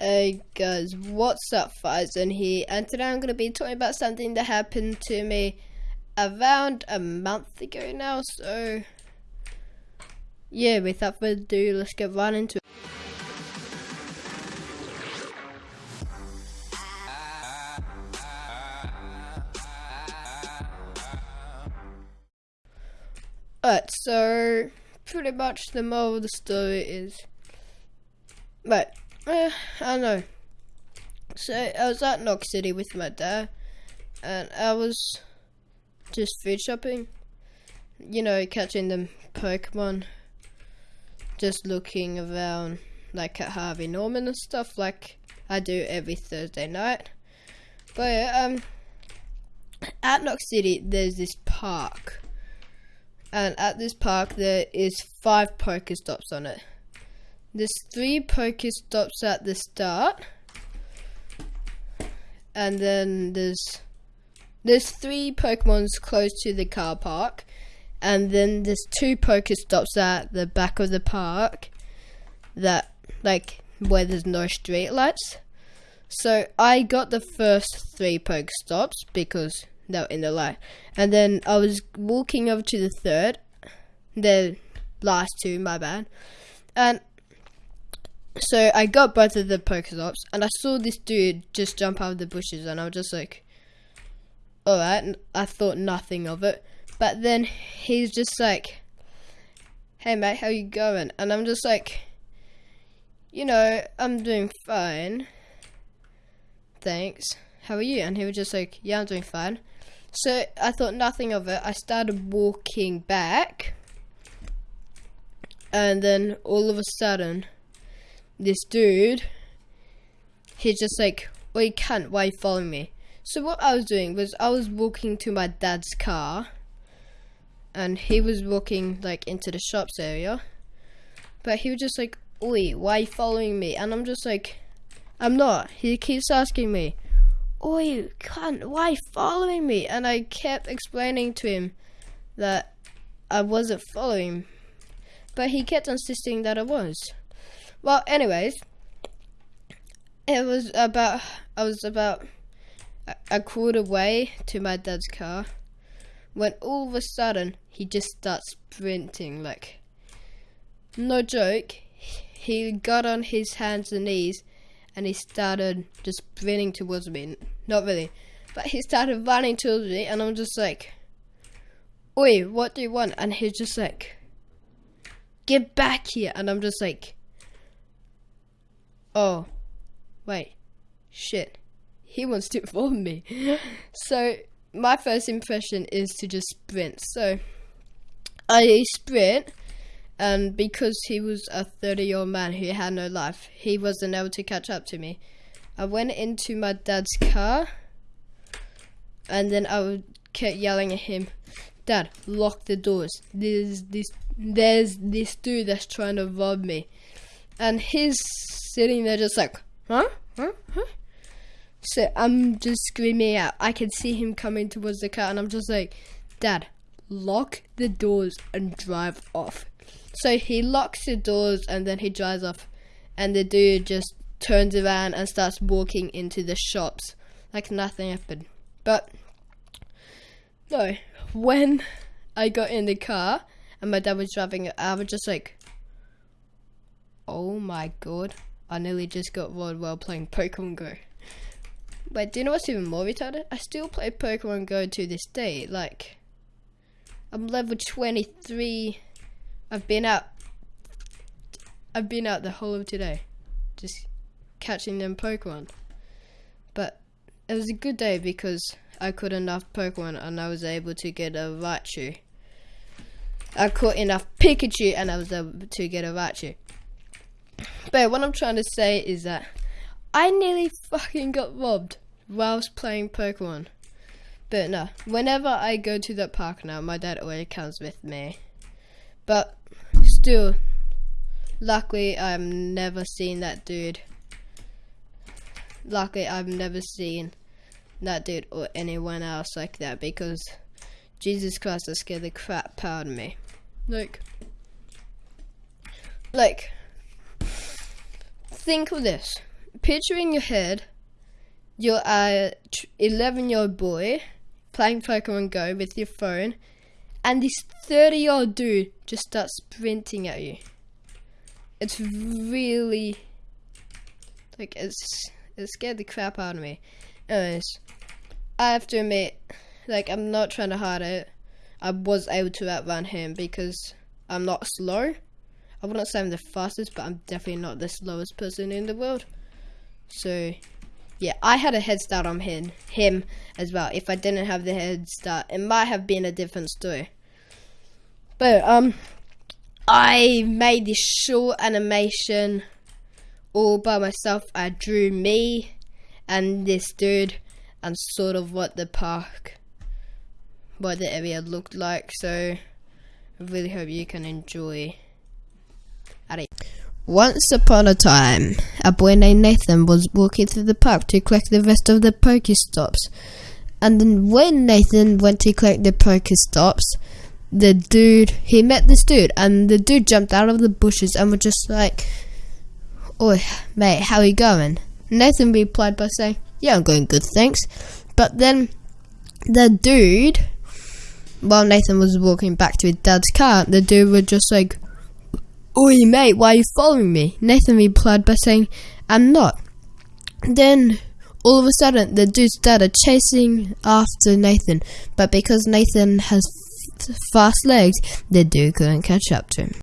Hey guys, what's up, Nathan here, and today I'm going to be talking about something that happened to me around a month ago now, so yeah, without further ado, let's get right into it. Alright, so pretty much the moral of the story is, right, uh, I don't know. So I was at Knox City with my dad, and I was just food shopping. You know, catching the Pokemon. Just looking around, like at Harvey Norman and stuff, like I do every Thursday night. But um, at Knox City, there's this park, and at this park there is five Pokestops on it. There's three Pokestops at the start. And then there's there's three Pokemons close to the car park. And then there's two Pokestops at the back of the park that like where there's no street lights. So I got the first three Pokestops because they were in the light. And then I was walking over to the third, the last two, my bad. And so I got both of the Pokestops, and I saw this dude just jump out of the bushes, and I was just like, alright, and I thought nothing of it. But then he's just like, hey mate, how you going? And I'm just like, you know, I'm doing fine. Thanks. How are you? And he was just like, yeah, I'm doing fine. So I thought nothing of it. I started walking back. And then all of a sudden, this dude, he's just like, well, you can't, why you following me? So what I was doing was I was walking to my dad's car, and he was walking like into the shops area, but he was just like, oi, why you following me? And I'm just like, I'm not. He keeps asking me, oi, cunt, why you following me? And I kept explaining to him that I wasn't following, but he kept insisting that I was. Well, anyways, it was about I was about a, quarter way to my dad's car when all of a sudden he just starts sprinting like no joke. He got on his hands and knees and he started just sprinting towards me. Not really, but he started running towards me, and I'm just like, "Oi, what do you want?" And he's just like, "Get back here!" And I'm just like, oh, wait, shit, he wants to follow me. so my first impression is to just sprint. So I sprint, and because he was a 30 year old man who had no life, he wasn't able to catch up to me. I went into my dad's car, and then I would kept yelling at him, Dad, lock the doors. There's this, there's this dude that's trying to rob me. And he's sitting there just like, huh? Huh? Huh? So I'm just screaming out. I can see him coming towards the car, and I'm just like, Dad, lock the doors and drive off. So he locks the doors and then he drives off, and the dude just turns around and starts walking into the shops like nothing happened. But no, when I got in the car and my dad was driving I was just like, oh my god, I nearly just got robbed while playing Pokemon Go. But do you know what's even more retarded? I still play Pokemon Go to this day. Like, I'm level 23. I've been out. I've been out the whole of today, just catching them Pokemon. But it was a good day because I caught enough Pokemon and I was able to get a Raichu. I caught enough Pikachu and I was able to get a Raichu. But what I'm trying to say is that I nearly fucking got robbed whilst playing Pokemon. But no, whenever I go to that park now, my dad always comes with me. But still, luckily I've never seen that dude. Luckily I've never seen that dude or anyone else like that because Jesus Christ, that scared the crap out of me. Like, like, think of this. picture in your head, you're a 11 year old boy playing Pokemon Go with your phone, and this 30 year old dude just starts sprinting at you. It's really like it's it scared the crap out of me. Anyways, I have to admit, like I'm not trying to hide it. I was able to outrun him because I'm not slow. I wouldn't say I'm the fastest, but I'm definitely not the slowest person in the world. So, yeah, I had a head start on him, him as well. If I didn't have the head start, it might have been a different story. But um, I made this short animation all by myself. I drew me and this dude, and sort of what the park, what the area looked like. So, I really hope you can enjoy. Once upon a time, a boy named Nathan was walking through the park to collect the rest of the Pokestops. And then when Nathan went to collect the Pokestops, the dude, he met this dude, and the dude jumped out of the bushes and was just like, Oi, mate, how you going? Nathan replied by saying, Yeah, I'm going good, thanks. But then the dude, while Nathan was walking back to his dad's car, the dude was just like, Oi, mate, why are you following me? Nathan replied by saying, I'm not. Then, all of a sudden, the dude started chasing after Nathan, but because Nathan has fast legs, the dude couldn't catch up to him.